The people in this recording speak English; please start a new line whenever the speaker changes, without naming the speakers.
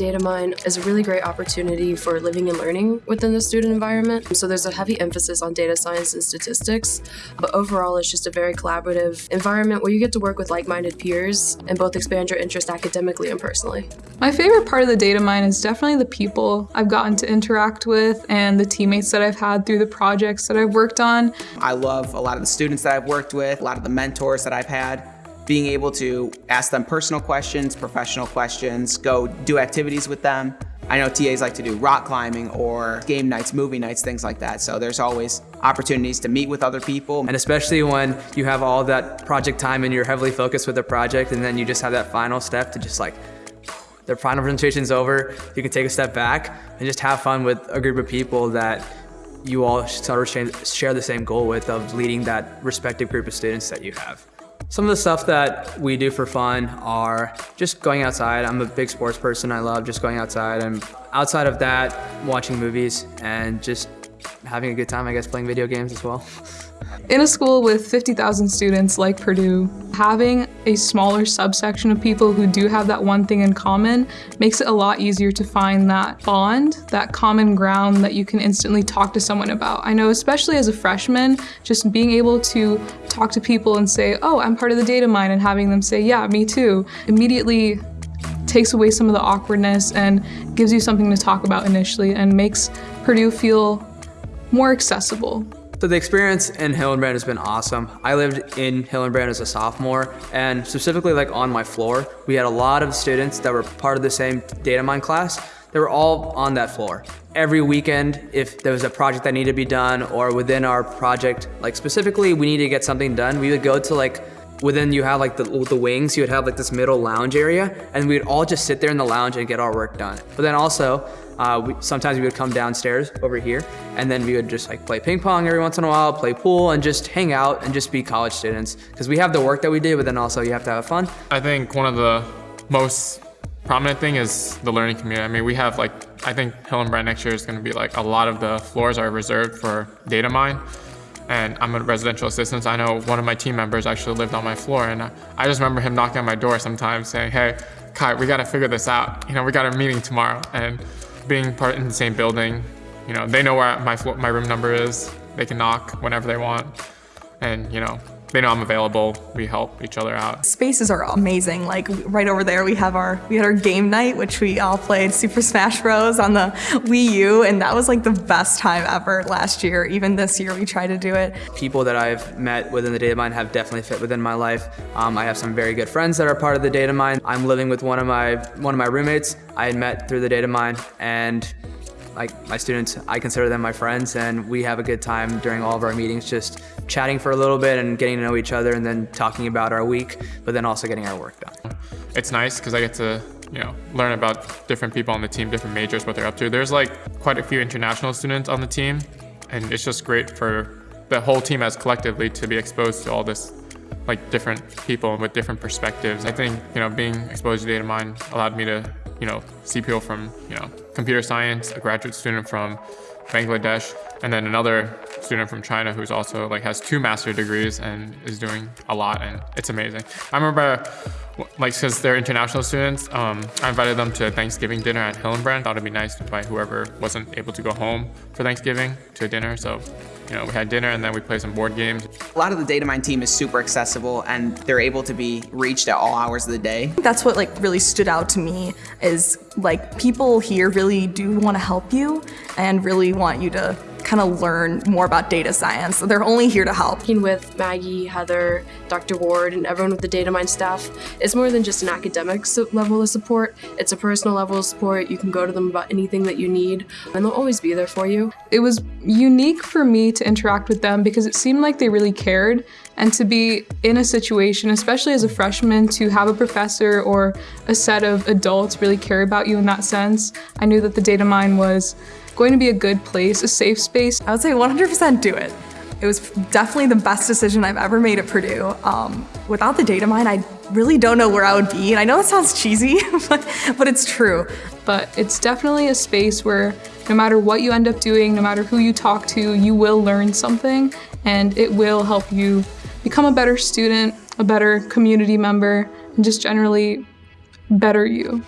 Datamine is a really great opportunity for living and learning within the student environment. So there's a heavy emphasis on data science and statistics, but overall it's just a very collaborative environment where you get to work with like-minded peers and both expand your interest academically and personally.
My favorite part of the Datamine is definitely the people I've gotten to interact with and the teammates that I've had through the projects that I've worked on.
I love a lot of the students that I've worked with, a lot of the mentors that I've had being able to ask them personal questions, professional questions, go do activities with them. I know TAs like to do rock climbing or game nights, movie nights, things like that. So there's always opportunities to meet with other people.
And especially when you have all that project time and you're heavily focused with the project and then you just have that final step to just like, the final presentation's over, you can take a step back and just have fun with a group of people that you all sort of share the same goal with of leading that respective group of students that you have. Some of the stuff that we do for fun are just going outside. I'm a big sports person. I love just going outside. And outside of that, watching movies and just having a good time, I guess, playing video games as well.
In a school with 50,000 students like Purdue, having a smaller subsection of people who do have that one thing in common makes it a lot easier to find that bond, that common ground that you can instantly talk to someone about. I know especially as a freshman, just being able to talk to people and say, oh, I'm part of the data mine, and having them say, yeah, me too, immediately takes away some of the awkwardness and gives you something to talk about initially and makes Purdue feel more accessible.
So the experience in Hillenbrand has been awesome. I lived in Hillenbrand as a sophomore and specifically like on my floor, we had a lot of students that were part of the same Datamine class. They were all on that floor. Every weekend, if there was a project that needed to be done or within our project, like specifically we needed to get something done, we would go to like within you have like the, the wings, you would have like this middle lounge area and we would all just sit there in the lounge and get our work done. But then also, uh, we, sometimes we would come downstairs over here and then we would just like play ping pong every once in a while, play pool and just hang out and just be college students. Because we have the work that we do, but then also you have to have fun.
I think one of the most prominent thing is the learning community. I mean, we have like, I think Hill and Hillenbrand next year is gonna be like a lot of the floors are reserved for Datamine and I'm a residential assistant. I know one of my team members actually lived on my floor and I just remember him knocking on my door sometimes saying, hey, Kai, we gotta figure this out. You know, we got a meeting tomorrow. And being part in the same building, you know, they know where my, my room number is. They can knock whenever they want. And, you know, they know I'm available. We help each other out.
Spaces are amazing. Like right over there, we have our we had our game night, which we all played Super Smash Bros. on the Wii U, and that was like the best time ever last year. Even this year, we tried to do it.
People that I've met within the Datamine have definitely fit within my life. Um, I have some very good friends that are part of the Datamine. I'm living with one of my one of my roommates. I had met through the Datamine, and like my students, I consider them my friends and we have a good time during all of our meetings just chatting for a little bit and getting to know each other and then talking about our week, but then also getting our work done.
It's nice because I get to you know, learn about different people on the team, different majors, what they're up to. There's like quite a few international students on the team and it's just great for the whole team as collectively to be exposed to all this like different people with different perspectives. I think, you know, being exposed to Datamine allowed me to you know, CPO from, you know, computer science, a graduate student from Bangladesh, and then another student from China who's also like has two master degrees and is doing a lot and it's amazing. I remember like because they're international students, um, I invited them to Thanksgiving dinner at Hillenbrand. Thought it'd be nice to invite whoever wasn't able to go home for Thanksgiving to dinner. So you know, we had dinner and then we played some board games.
A lot of the Datamine team is super accessible and they're able to be reached at all hours of the day.
That's what like really stood out to me is like people here really do want to help you and really want you to kind of learn more about data science. So They're only here to help.
Working with Maggie, Heather, Dr. Ward, and everyone with the Datamine staff, it's more than just an academic level of support. It's a personal level of support. You can go to them about anything that you need, and they'll always be there for you.
It was unique for me to interact with them because it seemed like they really cared and to be in a situation, especially as a freshman, to have a professor or a set of adults really care about you in that sense. I knew that the Datamine was going to be a good place, a safe space.
I would say 100% do it. It was definitely the best decision I've ever made at Purdue. Um, without the data mine, I really don't know where I would be. And I know that sounds cheesy, but, but it's true.
But it's definitely a space where no matter what you end up doing, no matter who you talk to, you will learn something and it will help you become a better student, a better community member, and just generally better you.